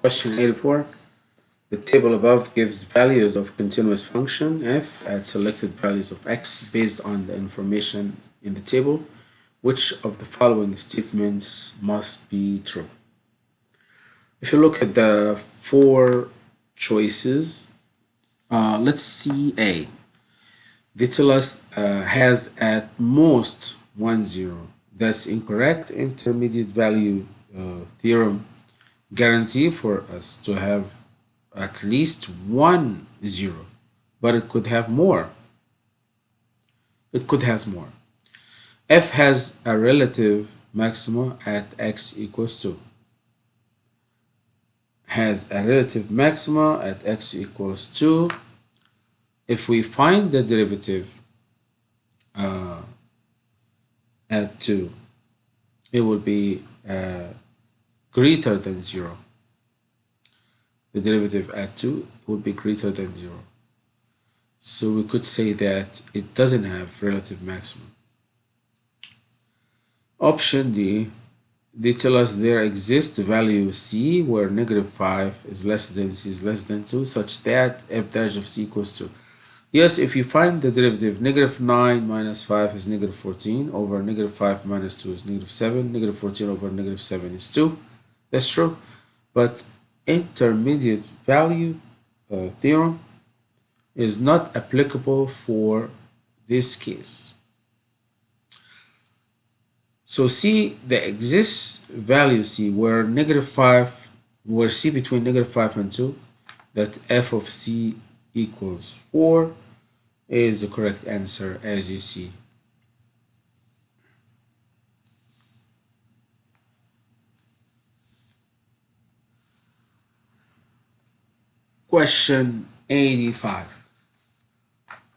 Question 84. The table above gives values of continuous function f at selected values of x based on the information in the table. Which of the following statements must be true? If you look at the four choices, uh, let's see A. They uh, has at most one zero. That's incorrect. Intermediate value uh, theorem guarantee for us to have at least one zero, but it could have more. It could have more. F has a relative maxima at x equals 2. Has a relative maxima at x equals 2. If we find the derivative uh, at 2, it will be uh, greater than 0. The derivative at 2 would be greater than 0. So we could say that it doesn't have relative maximum. Option D, they tell us there exists value c where negative 5 is less than c is less than 2 such that f dash of c equals 2. Yes, if you find the derivative, negative 9 minus 5 is negative 14 over negative 5 minus 2 is negative 7, negative 14 over negative 7 is 2. That's true. But intermediate value uh, theorem is not applicable for this case. So C, the exists value C where negative 5, where C between negative 5 and 2, that f of C equals 4 is the correct answer as you see. Question 85.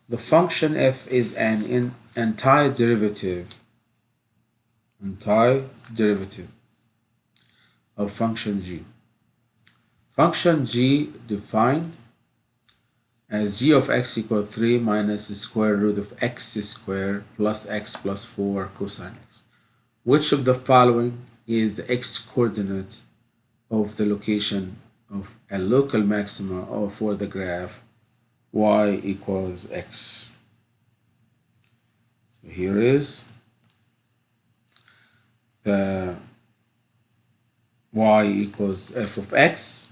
The function f is an antiderivative, entire derivative of function g. Function g defined as g of x equal 3 minus the square root of x squared plus x plus 4 cosine x. Which of the following is the x coordinate of the location of a local maxima or for the graph y equals x. So here is the y equals f of x.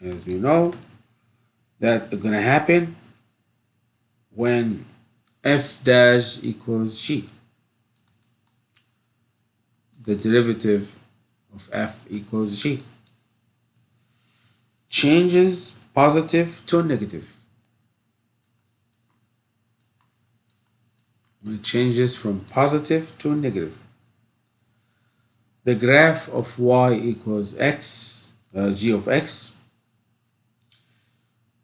As we know that to happen when f dash equals g. The derivative of f equals g changes positive to negative. It changes from positive to negative. The graph of y equals x, uh, g of x,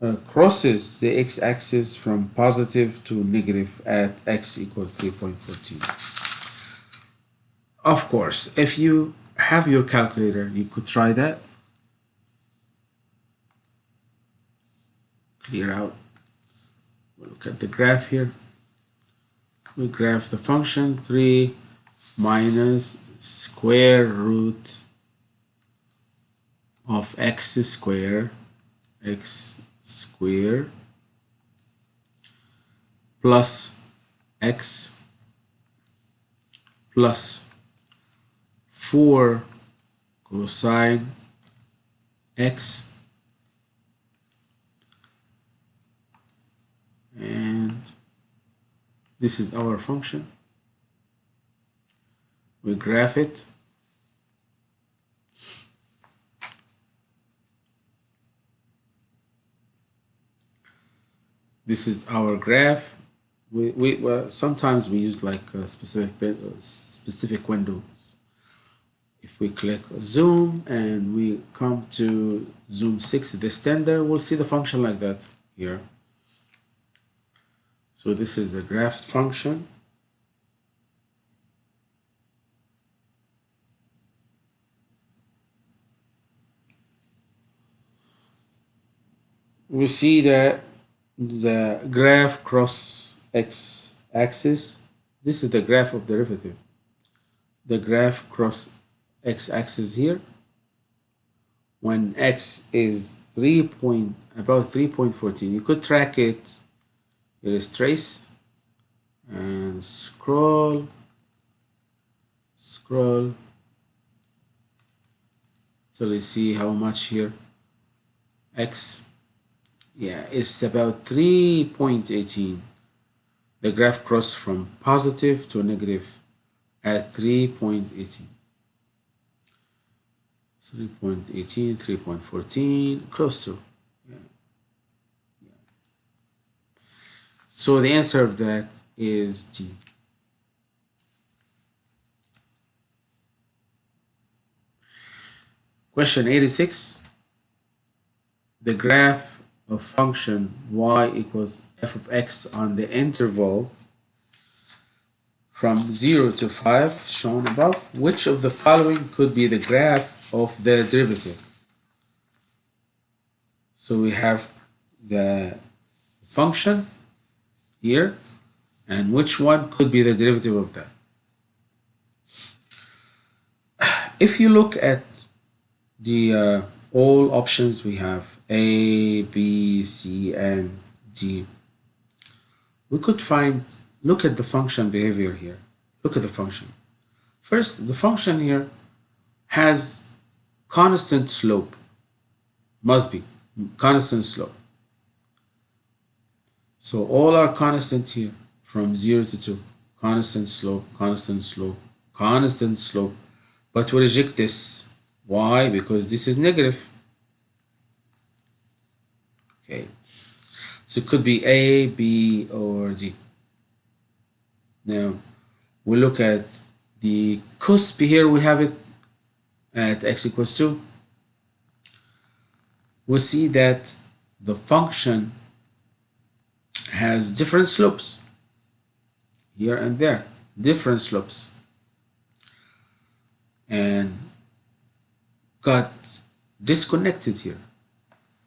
uh, crosses the x-axis from positive to negative at x equals 3.14. Of course, if you have your calculator, you could try that. Clear out. We'll look at the graph here. We graph the function 3 minus square root of x square x square plus x plus 4 cosine x and this is our function. We graph it. This is our graph. We, we well, sometimes we use like a specific uh, specific windows. If we click zoom and we come to zoom 6 the standard we'll see the function like that here so this is the graph function. We see that the graph cross x axis. This is the graph of derivative. The graph cross x axis here when x is 3 point about 3.14 you could track it trace and scroll scroll till you see how much here. X yeah it's about 3.18 the graph crossed from positive to negative at 3.18 3.18 3.14 close to yeah. yeah. So the answer of that is D question 86 the graph of function y equals f of x on the interval from 0 to 5 shown above. Which of the following could be the graph of the derivative? So we have the function here and which one could be the derivative of that if you look at the uh, all options we have A, B, C, and D. We could find, look at the function behavior here. Look at the function. First, the function here has constant slope. Must be constant slope. So all are constant here from 0 to 2. Constant slope, constant slope, constant slope. But we reject this why? Because this is negative. Okay. So it could be A, B, or D. Now, we look at the cusp here, we have it at x equals 2. We see that the function has different slopes here and there, different slopes. And got disconnected here.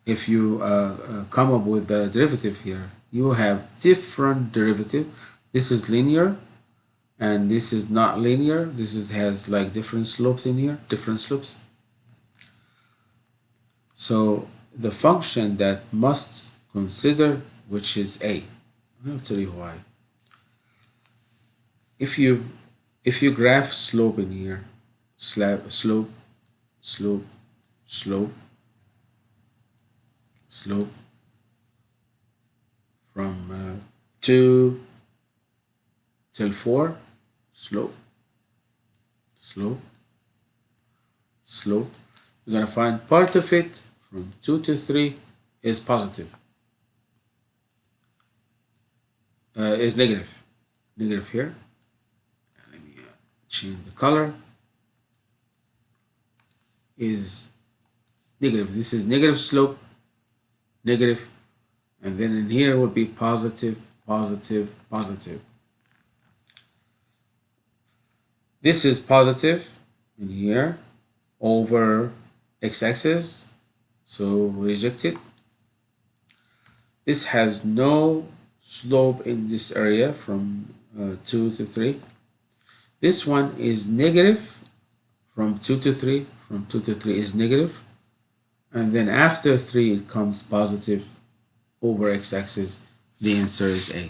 If you uh, uh, come up with the derivative here, you have different derivative. This is linear and this is not linear. This is, has like different slopes in here, different slopes. So the function that must consider, which is a. I'll tell you why. If you if you graph slope in here, slab slope slope, slope, slope from uh, 2 till 4, slope, slope, slope. You're going to find part of it from 2 to 3 is positive, uh, is negative, negative here. Let me uh, change the color is negative. This is negative slope, negative, and then in here would be positive, positive, positive. This is positive in here over x-axis, so reject it. This has no slope in this area from uh, 2 to 3. This one is negative from 2 to 3 from 2 to 3 is negative and then after 3 it comes positive over x-axis the answer is A